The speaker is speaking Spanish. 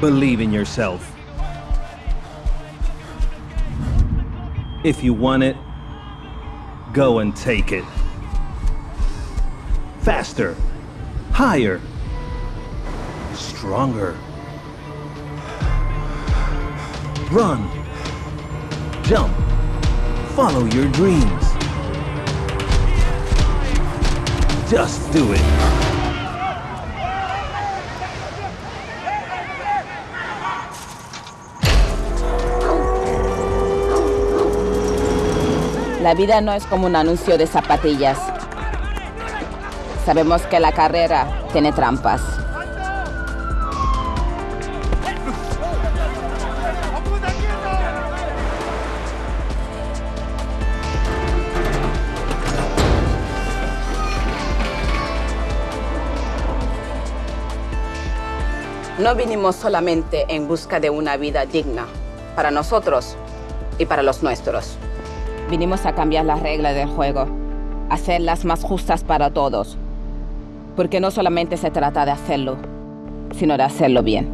Believe in yourself. If you want it, go and take it. Faster. Higher. Stronger. Run. Jump. Follow your dreams. Just do it. La vida no es como un anuncio de zapatillas. Sabemos que la carrera tiene trampas. No vinimos solamente en busca de una vida digna para nosotros y para los nuestros. Vinimos a cambiar las reglas del juego, hacerlas más justas para todos. Porque no solamente se trata de hacerlo, sino de hacerlo bien.